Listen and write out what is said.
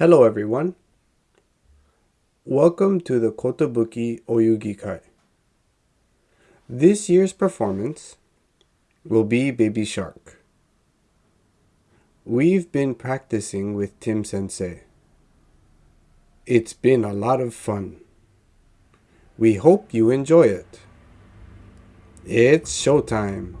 Hello everyone. Welcome to the Kotobuki Oyugi Kai. This year's performance will be Baby Shark. We've been practicing with Tim Sensei. It's been a lot of fun. We hope you enjoy it. It's showtime.